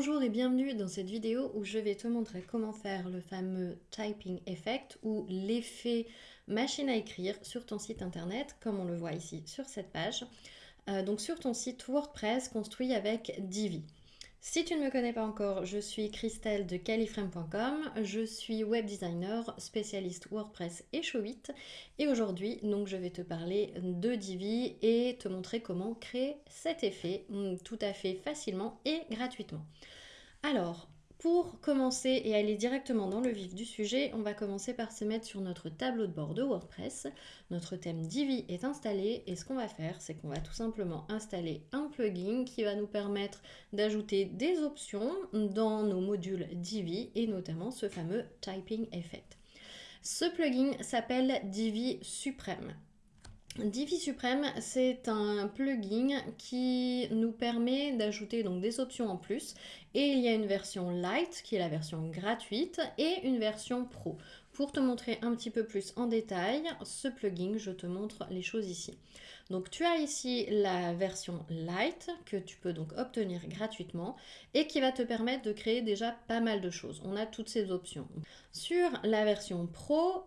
Bonjour et bienvenue dans cette vidéo où je vais te montrer comment faire le fameux typing effect ou l'effet machine à écrire sur ton site internet comme on le voit ici sur cette page. Euh, donc sur ton site WordPress construit avec Divi. Si tu ne me connais pas encore, je suis Christelle de califrame.com, je suis web designer, spécialiste WordPress et Showit et aujourd'hui donc je vais te parler de Divi et te montrer comment créer cet effet mm, tout à fait facilement et gratuitement. Alors, pour commencer et aller directement dans le vif du sujet, on va commencer par se mettre sur notre tableau de bord de WordPress. Notre thème Divi est installé et ce qu'on va faire, c'est qu'on va tout simplement installer un plugin qui va nous permettre d'ajouter des options dans nos modules Divi et notamment ce fameux Typing Effect. Ce plugin s'appelle Divi Supreme. Divi Supreme, c'est un plugin qui nous permet d'ajouter donc des options en plus et il y a une version light qui est la version gratuite et une version pro. Pour te montrer un petit peu plus en détail ce plugin, je te montre les choses ici. Donc tu as ici la version light que tu peux donc obtenir gratuitement et qui va te permettre de créer déjà pas mal de choses. On a toutes ces options. Sur la version pro,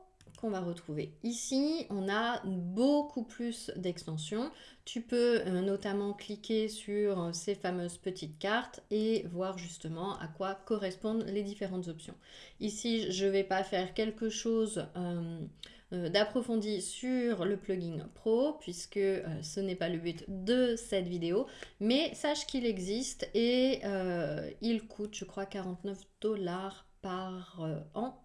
va retrouver ici. On a beaucoup plus d'extensions. Tu peux euh, notamment cliquer sur euh, ces fameuses petites cartes et voir justement à quoi correspondent les différentes options. Ici, je vais pas faire quelque chose euh, d'approfondi sur le plugin Pro puisque ce n'est pas le but de cette vidéo. Mais sache qu'il existe et il coûte, je crois, 49 dollars par an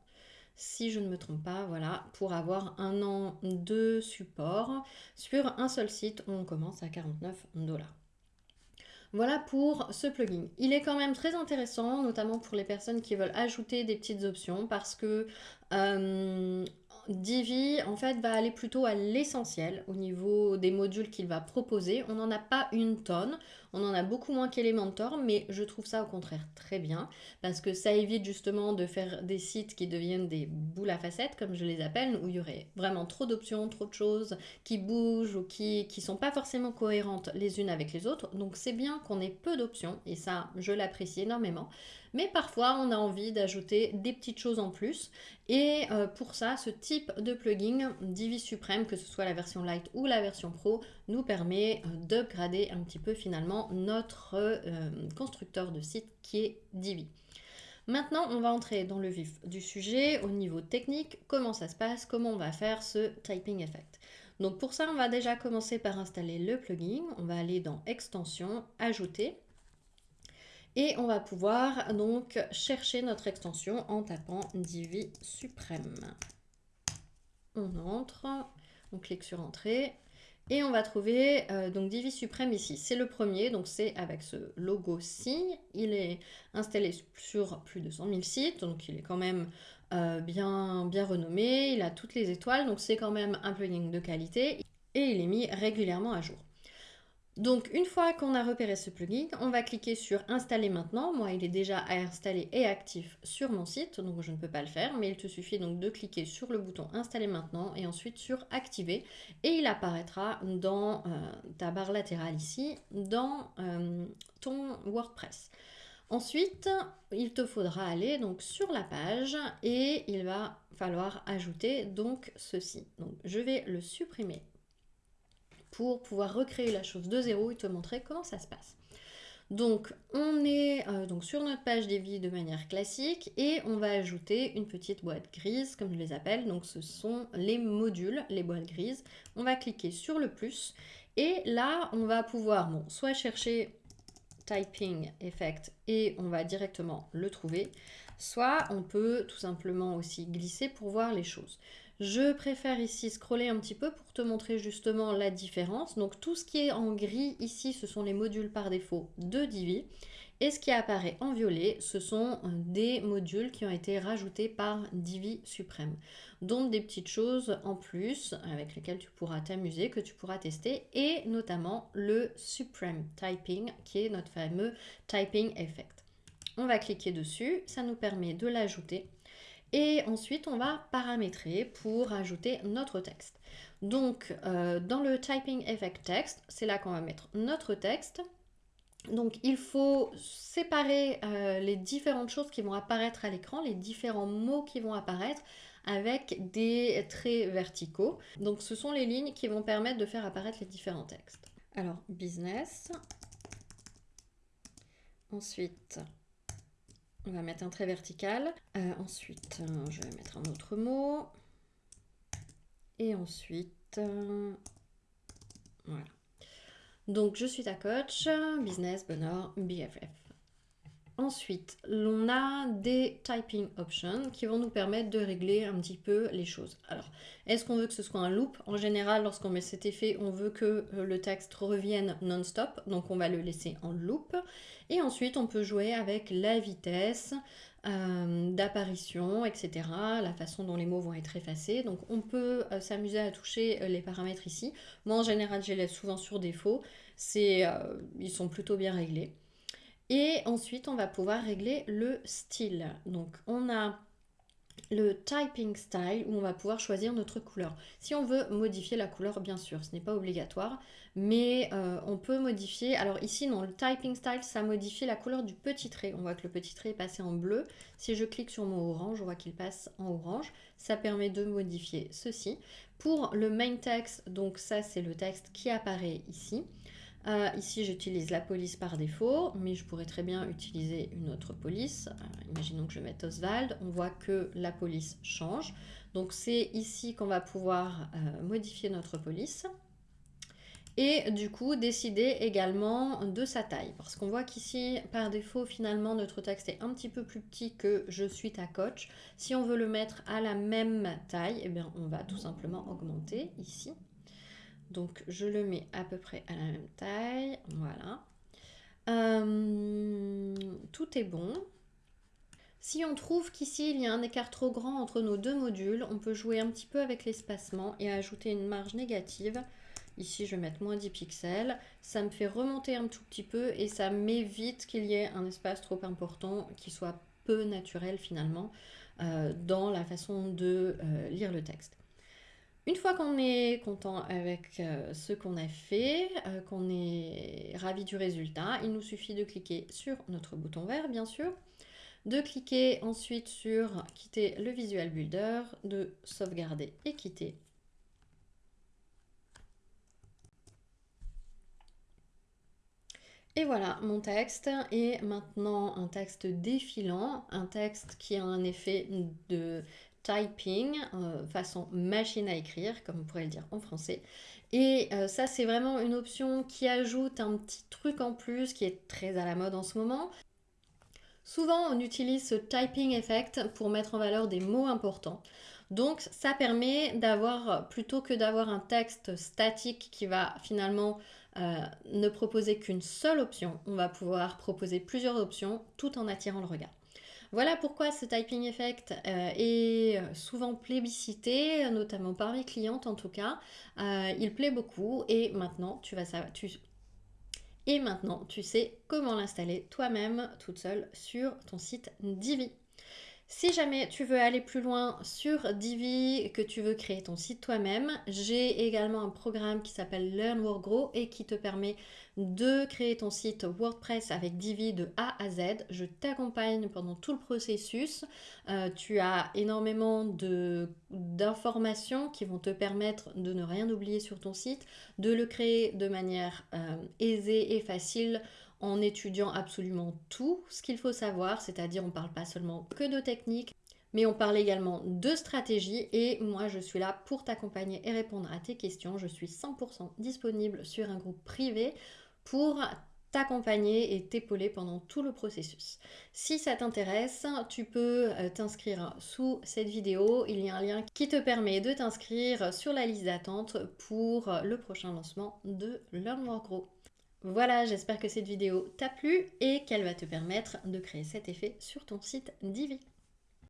si je ne me trompe pas, voilà, pour avoir un an de support sur un seul site, on commence à 49 dollars. Voilà pour ce plugin. Il est quand même très intéressant, notamment pour les personnes qui veulent ajouter des petites options parce que euh, Divi, en fait, va aller plutôt à l'essentiel au niveau des modules qu'il va proposer. On n'en a pas une tonne, on en a beaucoup moins qu'Elementor, mais je trouve ça au contraire très bien parce que ça évite justement de faire des sites qui deviennent des boules à facettes, comme je les appelle, où il y aurait vraiment trop d'options, trop de choses qui bougent ou qui ne sont pas forcément cohérentes les unes avec les autres. Donc c'est bien qu'on ait peu d'options et ça, je l'apprécie énormément. Mais parfois, on a envie d'ajouter des petites choses en plus. Et euh, pour ça, ce type de plugin, Divi Supreme, que ce soit la version Light ou la version Pro, nous permet euh, d'upgrader un petit peu finalement notre euh, constructeur de site qui est Divi. Maintenant, on va entrer dans le vif du sujet au niveau technique, comment ça se passe, comment on va faire ce typing effect. Donc pour ça, on va déjà commencer par installer le plugin. On va aller dans Extension, Ajouter. Et on va pouvoir donc chercher notre extension en tapant Divi Suprême. On entre, on clique sur Entrée. Et on va trouver euh, donc Divi Suprême ici. C'est le premier, donc c'est avec ce logo-ci. Il est installé sur plus de 100 000 sites, donc il est quand même euh, bien, bien renommé. Il a toutes les étoiles, donc c'est quand même un plugin de qualité. Et il est mis régulièrement à jour. Donc une fois qu'on a repéré ce plugin, on va cliquer sur installer maintenant. Moi il est déjà installé et actif sur mon site, donc je ne peux pas le faire, mais il te suffit donc de cliquer sur le bouton installer maintenant et ensuite sur activer et il apparaîtra dans euh, ta barre latérale ici, dans euh, ton WordPress. Ensuite, il te faudra aller donc sur la page et il va falloir ajouter donc ceci. Donc je vais le supprimer pour pouvoir recréer la chose de zéro et te montrer comment ça se passe. Donc on est euh, donc sur notre page des vies de manière classique et on va ajouter une petite boîte grise comme je les appelle. Donc ce sont les modules, les boîtes grises. On va cliquer sur le plus et là on va pouvoir soit chercher typing effect et on va directement le trouver, soit on peut tout simplement aussi glisser pour voir les choses. Je préfère ici scroller un petit peu pour te montrer justement la différence. Donc tout ce qui est en gris ici, ce sont les modules par défaut de Divi. Et ce qui apparaît en violet, ce sont des modules qui ont été rajoutés par Divi Supreme. Donc des petites choses en plus avec lesquelles tu pourras t'amuser, que tu pourras tester. Et notamment le Supreme Typing qui est notre fameux Typing Effect. On va cliquer dessus, ça nous permet de l'ajouter et ensuite, on va paramétrer pour ajouter notre texte. Donc, euh, dans le Typing Effect Text, c'est là qu'on va mettre notre texte. Donc il faut séparer euh, les différentes choses qui vont apparaître à l'écran, les différents mots qui vont apparaître avec des traits verticaux. Donc ce sont les lignes qui vont permettre de faire apparaître les différents textes. Alors business. Ensuite, on va mettre un trait vertical. Euh, ensuite, euh, je vais mettre un autre mot. Et ensuite, voilà. Donc, je suis ta coach, business, bonheur, BFF. Ensuite, on a des typing options qui vont nous permettre de régler un petit peu les choses. Alors, est-ce qu'on veut que ce soit un loop? En général, lorsqu'on met cet effet, on veut que euh, le texte revienne non-stop, donc on va le laisser en loop. Et ensuite, on peut jouer avec la vitesse euh, d'apparition, etc., la façon dont les mots vont être effacés. Donc, on peut euh, s'amuser à toucher les paramètres ici. Moi, en général, je les laisse souvent sur défaut. Ils sont plutôt bien réglés. Et ensuite, on va pouvoir régler le style. Donc, on a le typing style où on va pouvoir choisir notre couleur. Si on veut modifier la couleur, bien sûr, ce n'est pas obligatoire, mais euh, on peut modifier. Alors ici, dans le typing style, ça modifie la couleur du petit trait. On voit que le petit trait est passé en bleu. Si je clique sur mon orange, on voit qu'il passe en orange. Ça permet de modifier ceci. Pour le main text, donc ça c'est le texte qui apparaît ici. Euh, ici, j'utilise la police par défaut, mais je pourrais très bien utiliser une autre police. Euh, imaginons que je mette Oswald. On voit que la police change. Donc, c'est ici qu'on va pouvoir euh, modifier notre police. Et du coup, décider également de sa taille. Parce qu'on voit qu'ici, par défaut, finalement, notre texte est un petit peu plus petit que « je suis ta coach ». Si on veut le mettre à la même taille, eh bien, on va tout simplement augmenter ici. Donc je le mets à peu près à la même taille. Voilà. Euh, tout est bon. Si on trouve qu'ici il y a un écart trop grand entre nos deux modules, on peut jouer un petit peu avec l'espacement et ajouter une marge négative. Ici, je vais mettre moins 10 pixels. Ça me fait remonter un tout petit peu et ça m'évite qu'il y ait un espace trop important qui soit peu naturel finalement euh, dans la façon de euh, lire le texte. Une fois qu'on est content avec euh, ce qu'on a fait, euh, qu'on est ravi du résultat, il nous suffit de cliquer sur notre bouton vert, bien sûr, de cliquer ensuite sur quitter le Visual Builder, de sauvegarder et quitter. Et voilà, mon texte est maintenant un texte défilant, un texte qui a un effet de typing, euh, façon machine à écrire, comme on pourrait le dire en français. Et euh, ça, c'est vraiment une option qui ajoute un petit truc en plus qui est très à la mode en ce moment. Souvent, on utilise ce typing effect pour mettre en valeur des mots importants. Donc, ça permet d'avoir, plutôt que d'avoir un texte statique qui va finalement euh, ne proposer qu'une seule option, on va pouvoir proposer plusieurs options tout en attirant le regard. Voilà pourquoi ce typing effect euh, est souvent plébiscité, notamment par mes clientes en tout cas. Euh, il plaît beaucoup et maintenant tu vas savoir, et maintenant tu sais comment l'installer toi-même toute seule sur ton site Divi. Si jamais tu veux aller plus loin sur Divi, que tu veux créer ton site toi-même, j'ai également un programme qui s'appelle Learn Work Grow et qui te permet de créer ton site WordPress avec Divi de A à Z. Je t'accompagne pendant tout le processus. Euh, tu as énormément d'informations qui vont te permettre de ne rien oublier sur ton site, de le créer de manière euh, aisée et facile en étudiant absolument tout ce qu'il faut savoir, c'est-à-dire on ne parle pas seulement que de technique, mais on parle également de stratégie et moi je suis là pour t'accompagner et répondre à tes questions. Je suis 100% disponible sur un groupe privé pour t'accompagner et t'épauler pendant tout le processus. Si ça t'intéresse, tu peux euh, t'inscrire sous cette vidéo. Il y a un lien qui te permet de t'inscrire sur la liste d'attente pour le prochain lancement de Learn More Grow. Voilà, j'espère que cette vidéo t'a plu et qu'elle va te permettre de créer cet effet sur ton site Divi.